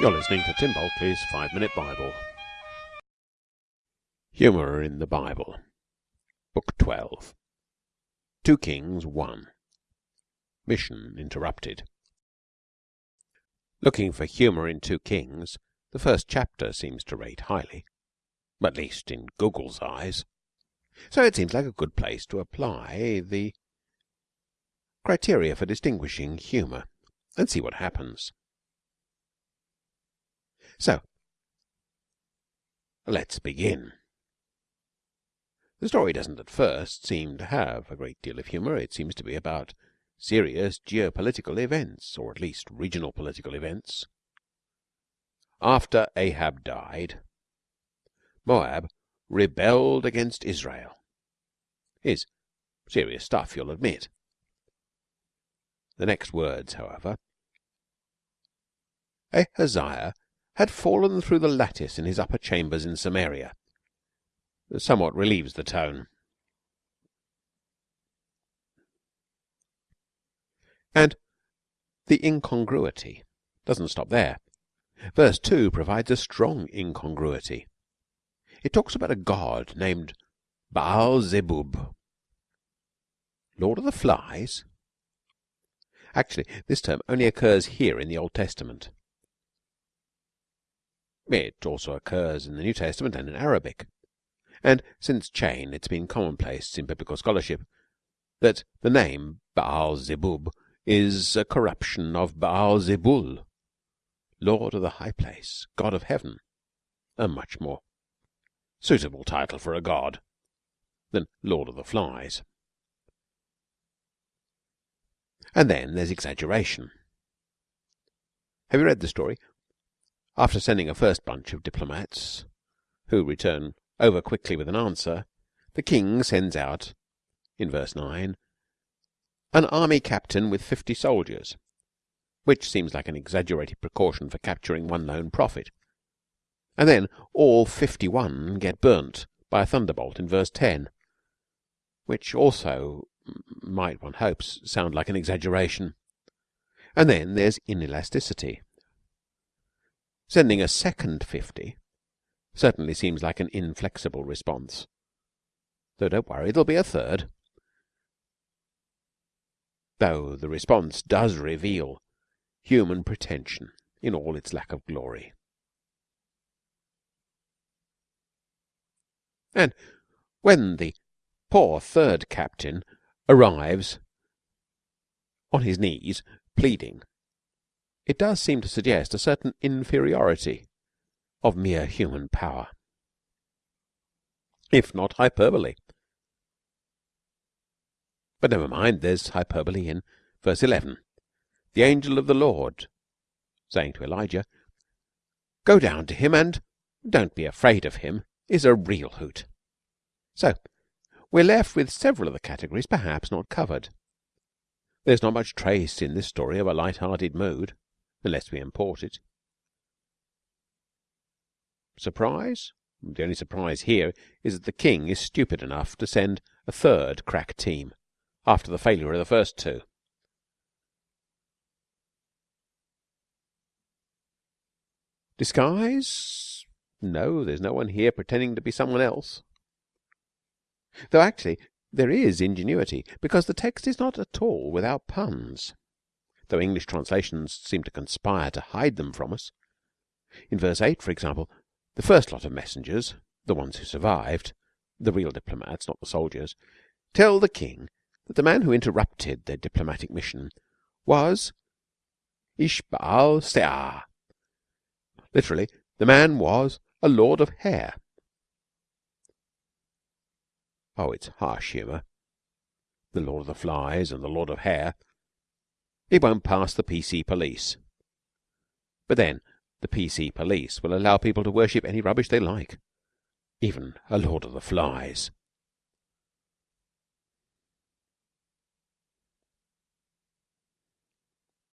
You're listening to Tim Bulkeley's Five Minute Bible. Humour in the Bible, Book 12. 2 Kings 1. Mission interrupted. Looking for humour in 2 Kings, the first chapter seems to rate highly, at least in Google's eyes. So it seems like a good place to apply the criteria for distinguishing humour and see what happens. So, let's begin. The story doesn't at first seem to have a great deal of humour. It seems to be about serious geopolitical events, or at least regional political events. After Ahab died, Moab rebelled against Israel. Is serious stuff, you'll admit. The next words, however, Ahaziah had fallen through the lattice in his upper chambers in Samaria, somewhat relieves the tone. And the incongruity doesn't stop there. Verse 2 provides a strong incongruity. It talks about a god named Baal Zebub. Lord of the Flies? Actually, this term only occurs here in the Old Testament. It also occurs in the New Testament and in Arabic, and since Cheyne it's been commonplace in biblical scholarship that the name Baal Zebub is a corruption of Baal Zebul, Lord of the High Place, God of Heaven, a much more suitable title for a god than Lord of the Flies. And then there's exaggeration. Have you read the story after sending a first bunch of diplomats, who return over quickly with an answer, the king sends out, in verse 9, an army captain with fifty soldiers, which seems like an exaggerated precaution for capturing one lone prophet. And then all fifty one get burnt by a thunderbolt in verse 10, which also might, one hopes, sound like an exaggeration. And then there's inelasticity. Sending a second fifty certainly seems like an inflexible response. Though don't worry, there'll be a third. Though the response does reveal human pretension in all its lack of glory. And when the poor third captain arrives on his knees pleading it does seem to suggest a certain inferiority of mere human power, if not hyperbole. But never mind, there's hyperbole in verse 11. The angel of the Lord saying to Elijah, Go down to him and don't be afraid of him, is a real hoot. So, we're left with several of the categories perhaps not covered. There's not much trace in this story of a light-hearted mood unless we import it. Surprise? The only surprise here is that the king is stupid enough to send a third crack team after the failure of the first two. Disguise? No, there's no one here pretending to be someone else. Though actually there is ingenuity, because the text is not at all without puns though English translations seem to conspire to hide them from us. In verse 8, for example, the first lot of messengers, the ones who survived, the real diplomats, not the soldiers, tell the king that the man who interrupted their diplomatic mission was Ishbaal Seah. Literally, the man was a lord of hair. Oh, it's harsh humour. The Lord of the Flies and the Lord of Hair it won't pass the PC police. But then the PC police will allow people to worship any rubbish they like, even a Lord of the Flies.